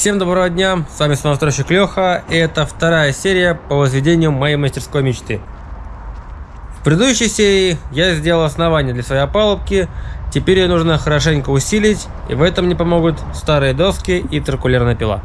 Всем доброго дня, с вами снова стройщик Леха, и это вторая серия по возведению моей мастерской мечты. В предыдущей серии я сделал основание для своей опалубки, теперь ее нужно хорошенько усилить, и в этом мне помогут старые доски и циркулярная пила.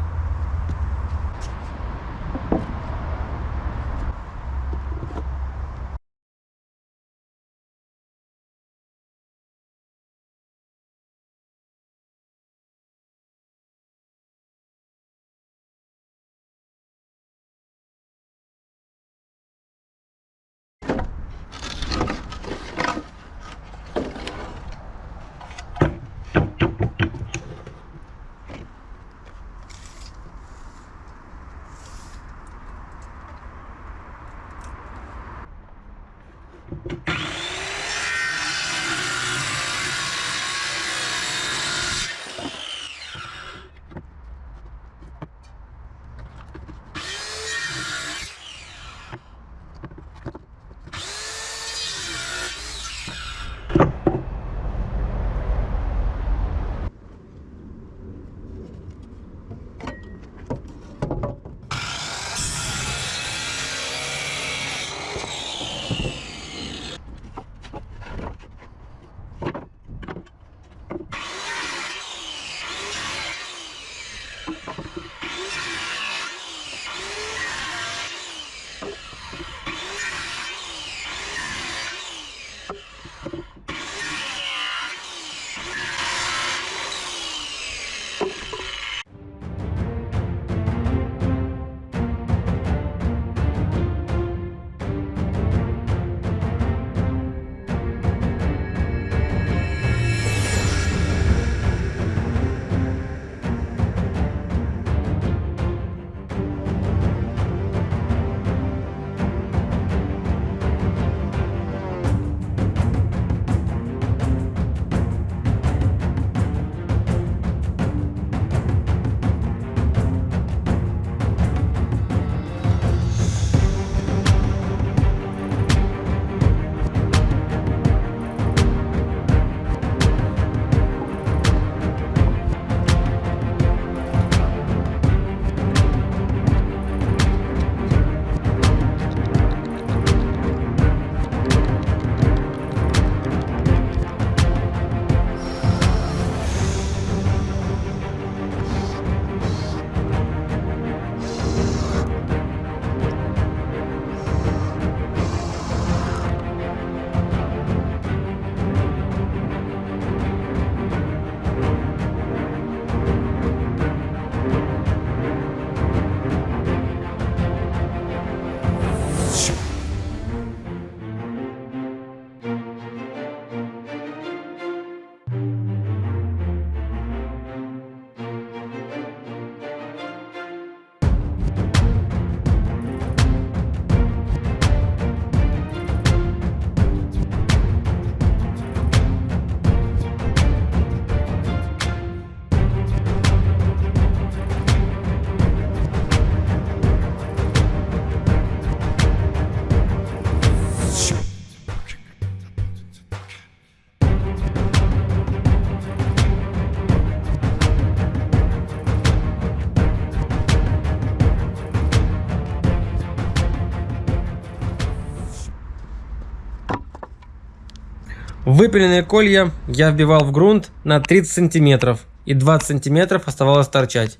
Выпиленные колья я вбивал в грунт на 30 сантиметров и 20 сантиметров оставалось торчать.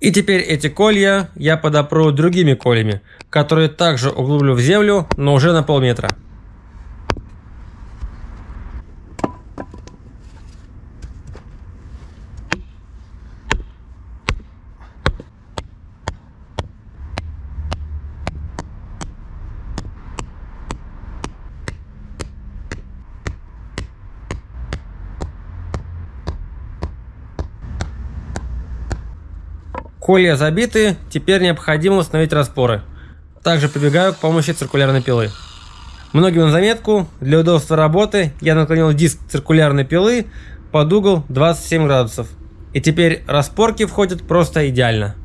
И теперь эти колья я подопру другими колями, которые также углублю в землю, но уже на полметра. Колья забиты, теперь необходимо установить распоры. Также прибегаю к помощи циркулярной пилы. Многим на заметку, для удобства работы я наклонил диск циркулярной пилы под угол 27 градусов. И теперь распорки входят просто идеально.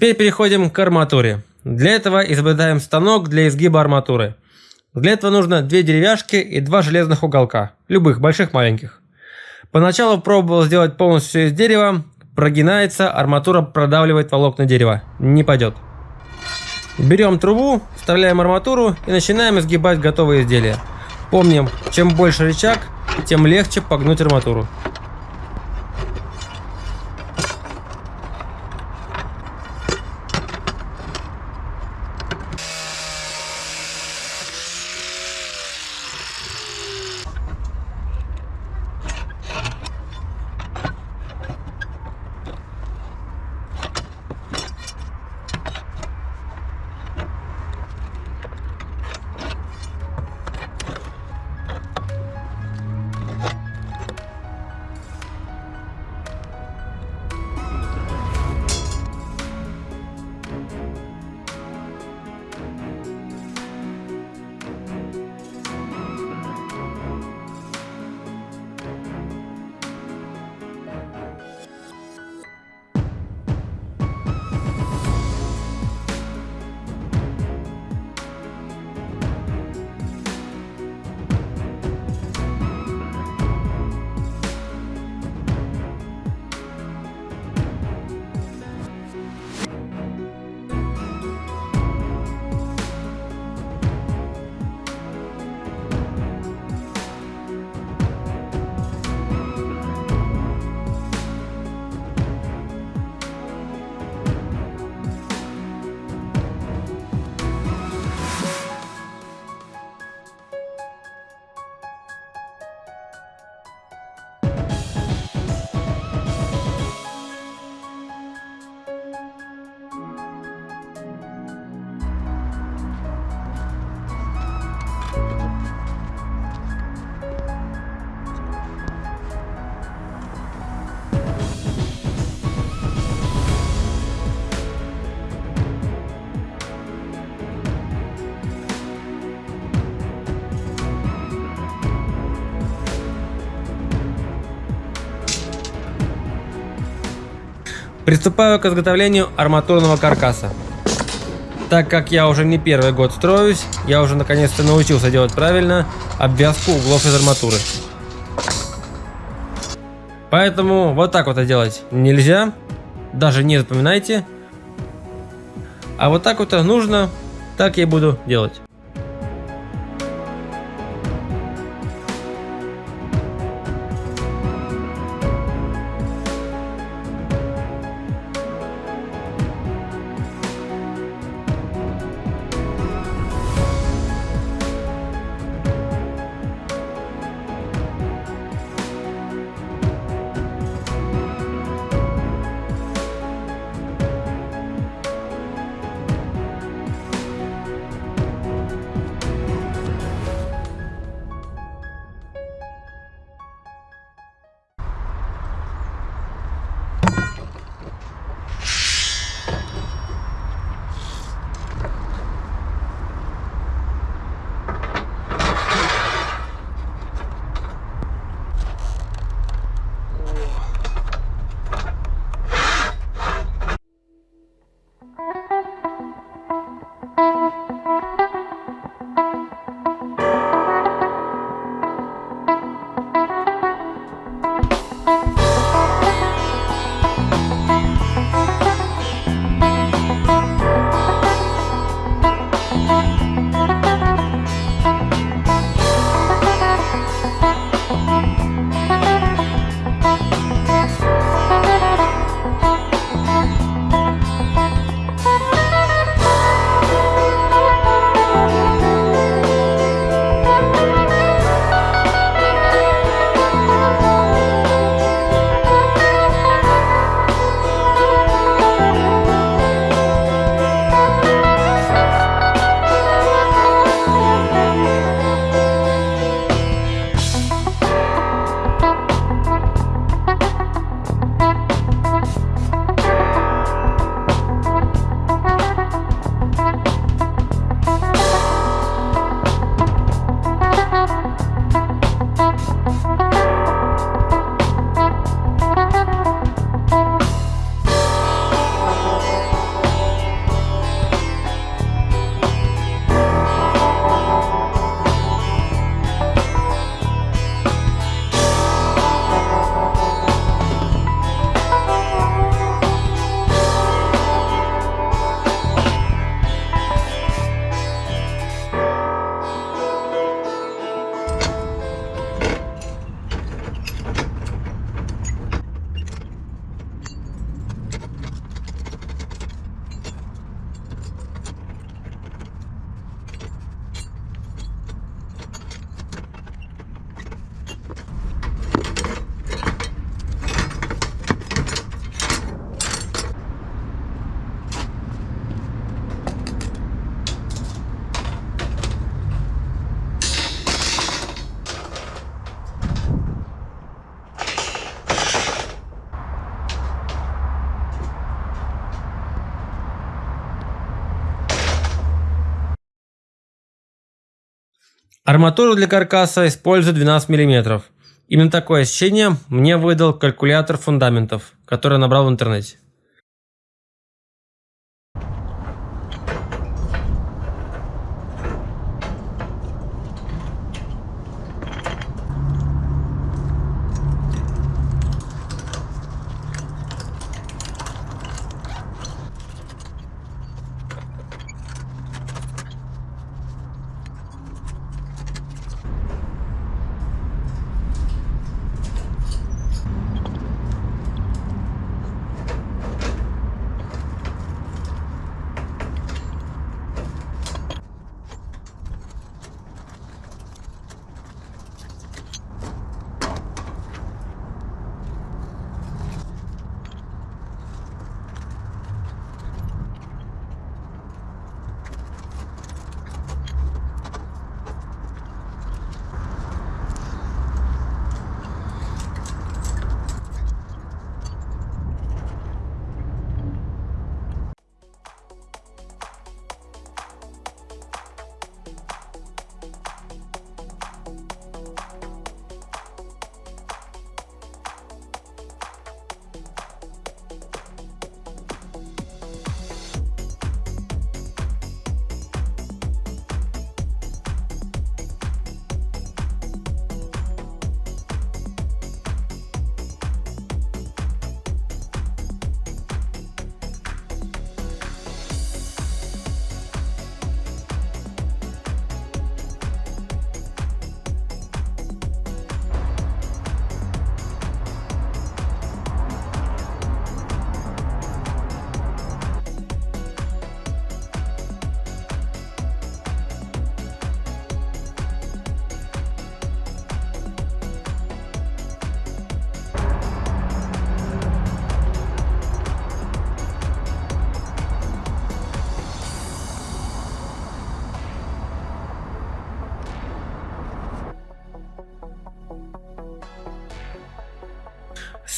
Теперь переходим к арматуре. Для этого изобретаем станок для изгиба арматуры. Для этого нужно две деревяшки и два железных уголка, любых, больших, маленьких. Поначалу пробовал сделать полностью все из дерева, прогинается, арматура продавливает волокна дерева, не пойдет. Берем трубу, вставляем арматуру и начинаем изгибать готовые изделия. Помним, чем больше рычаг, тем легче погнуть арматуру. Приступаю к изготовлению арматурного каркаса. Так как я уже не первый год строюсь, я уже наконец-то научился делать правильно обвязку углов из арматуры. Поэтому вот так вот это делать нельзя, даже не запоминайте. А вот так вот нужно, так я и буду делать. Арматуру для каркаса использую 12 мм. Именно такое ощущение мне выдал калькулятор фундаментов, который набрал в интернете.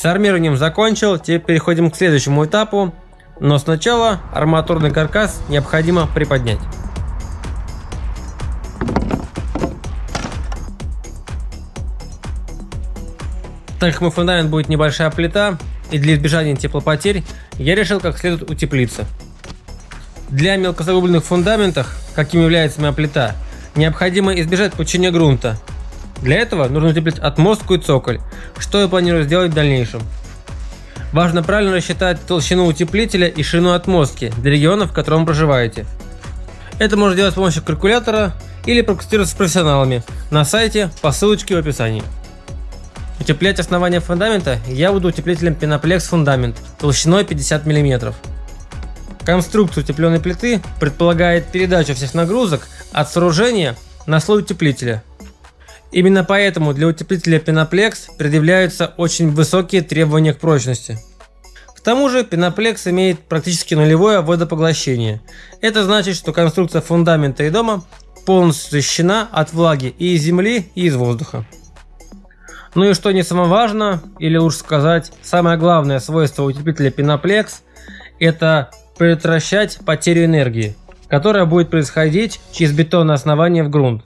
С армированием закончил, теперь переходим к следующему этапу, но сначала арматурный каркас необходимо приподнять. Так как мой фундамент будет небольшая плита, и для избежания теплопотерь, я решил как следует утеплиться. Для мелкозагубленных фундаментов, каким является моя плита, необходимо избежать пучения грунта, для этого нужно утеплить отмостку и цоколь, что я планирую сделать в дальнейшем. Важно правильно рассчитать толщину утеплителя и ширину отмостки для региона, в котором проживаете. Это можно делать с помощью калькулятора или проконсультироваться с профессионалами на сайте по ссылочке в описании. Утеплять основание фундамента я буду утеплителем Penoplexx фундамент толщиной 50 мм. Конструкция утепленной плиты предполагает передачу всех нагрузок от сооружения на слой утеплителя – Именно поэтому для утеплителя Penoplexx предъявляются очень высокие требования к прочности. К тому же Penoplexx имеет практически нулевое водопоглощение. Это значит, что конструкция фундамента и дома полностью защищена от влаги и из земли, и из воздуха. Ну и что не самое важное, или лучше сказать, самое главное свойство утеплителя Penoplexx – это предотвращать потерю энергии, которая будет происходить через бетонное основание в грунт.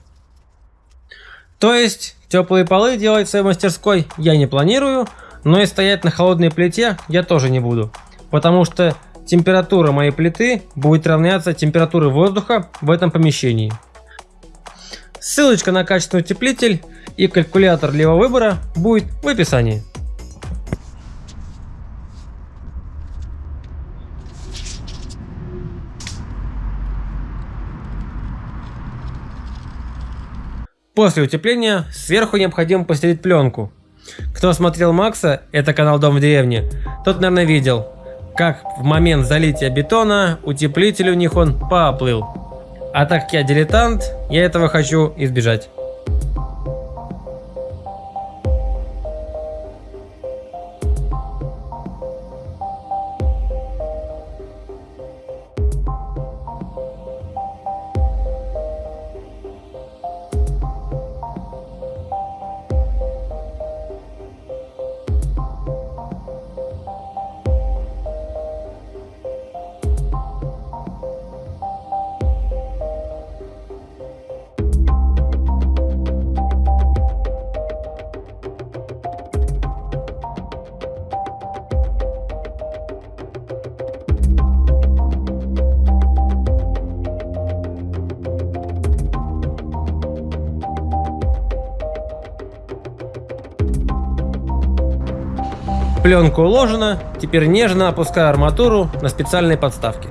То есть, теплые полы делать в своей мастерской я не планирую, но и стоять на холодной плите я тоже не буду. Потому что температура моей плиты будет равняться температуре воздуха в этом помещении. Ссылочка на качественный утеплитель и калькулятор для его выбора будет в описании. После утепления сверху необходимо постелить пленку. Кто смотрел Макса, это канал Дом в деревне, тот, наверное, видел, как в момент залития бетона утеплитель у них он поплыл. А так как я дилетант, я этого хочу избежать. Пленка уложена, теперь нежно опускаю арматуру на специальные подставки.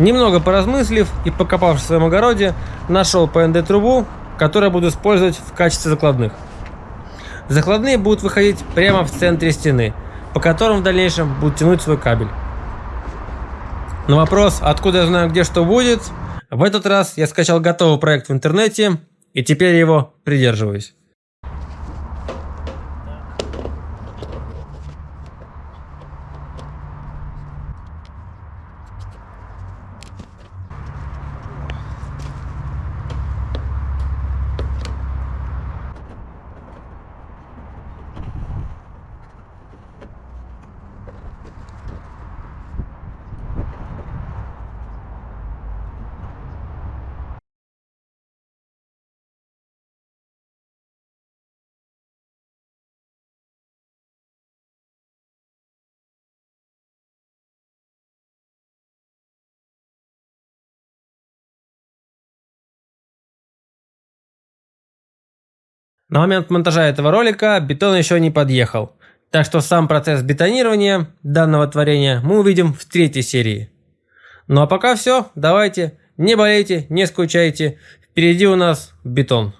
Немного поразмыслив и покопавшись в своем огороде, нашел ПНД трубу, которую буду использовать в качестве закладных. Закладные будут выходить прямо в центре стены, по которым в дальнейшем будут тянуть свой кабель. На вопрос, откуда я знаю, где что будет, в этот раз я скачал готовый проект в интернете и теперь его придерживаюсь. На момент монтажа этого ролика бетон еще не подъехал, так что сам процесс бетонирования данного творения мы увидим в третьей серии. Ну а пока все, давайте, не болейте, не скучайте, впереди у нас бетон.